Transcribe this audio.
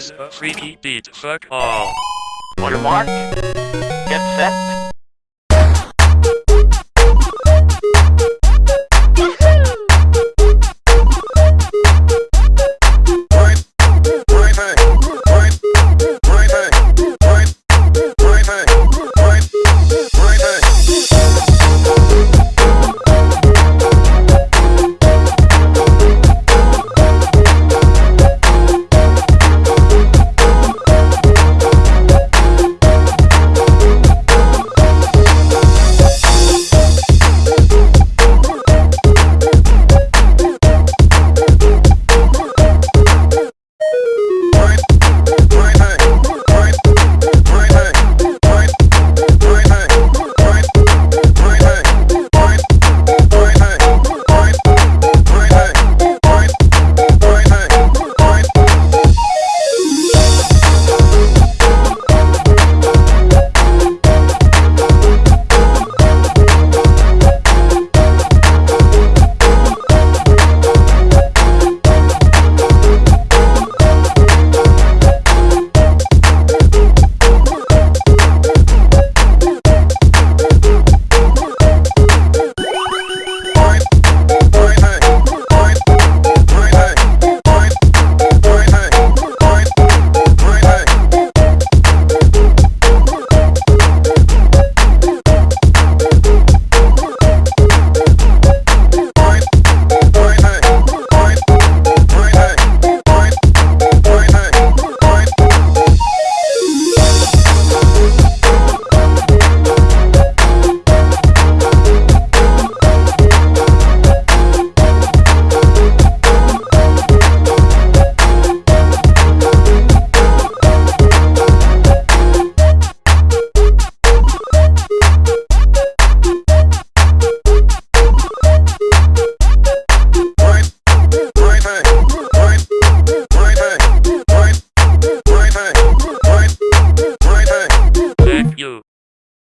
is a freaky beat. Fuck all. On your mark,